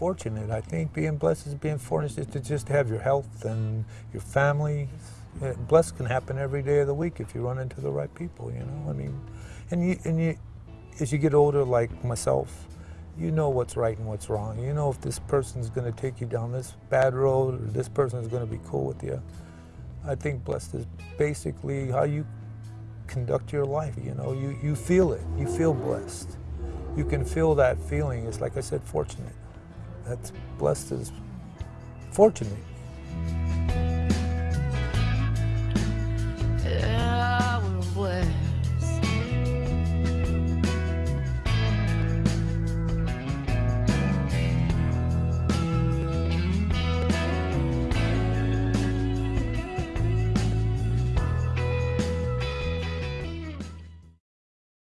fortunate. I think being blessed is being fortunate to just have your health and your family. Blessed can happen every day of the week if you run into the right people, you know? I mean, and you, and you, as you get older like myself, you know what's right and what's wrong. You know if this person's going to take you down this bad road or this person is going to be cool with you. I think blessed is basically how you conduct your life. You know, you, you feel it. You feel blessed. You can feel that feeling. It's like I said, fortunate. That's blessed is fortunate.